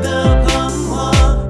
的彷徨